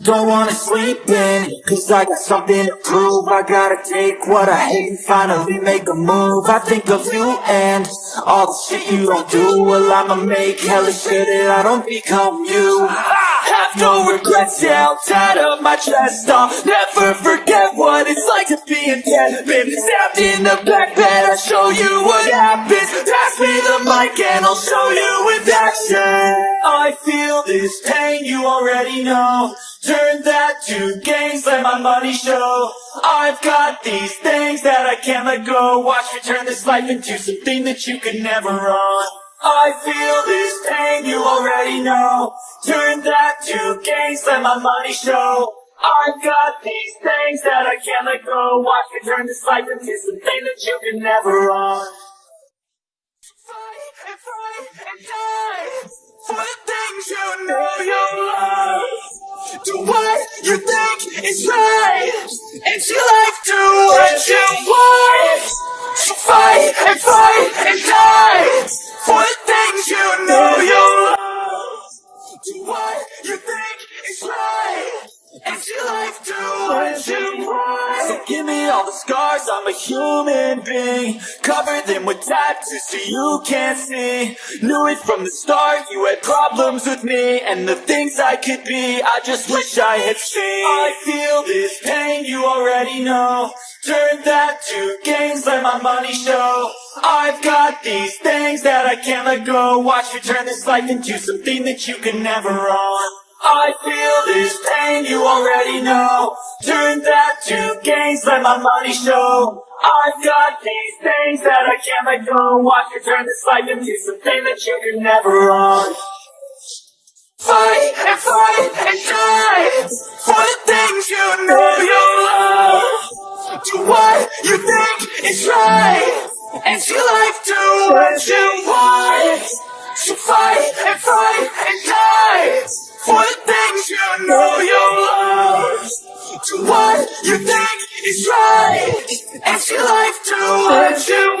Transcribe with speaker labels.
Speaker 1: Don't wanna sleep in, cause I got something to prove. I gotta take what I hate and finally make a move. I think of you and all the shit you don't do. Well I'ma make hella sure that I don't become you I have no regrets, yeah, I'll tie up my chest I'll never forget what it's like to be in Been stabbed in the back bed, I'll show you what happens. Pass me the mic and I'll show you with action. I feel this pain, you already know. Turn that to gains, let my money show. I've got these things that I can't let go. Watch me turn this life into something that you could never own I feel this pain, you already know. Turn that to gains, let my money show. I've got these things that I can't let go. Watch me turn this life into something that you can never own. Fight and fight and die For the things you know you love. Do what you think is right. It's your life, do what you want. So fight and fight and die For the things you know you give me all the scars, I'm a human being. Cover them with tattoos so you can't see. Knew it from the start, you had problems with me. And the things I could be, I just wish I had seen. I feel this pain, you already know. Turn that to gains, let my money show. I've got these things that I can't let go. Watch me turn this life into something that you can never own I feel this pain, you already know. Turn that to gains, let my money show. I've got these things that I can't let go. Watch me turn this life into something that you can never own. Fight and fight and die For the things you know you love. Do what you think is right And your life do what you want. So fight and fight know you love Do what you think is right. And your life to what you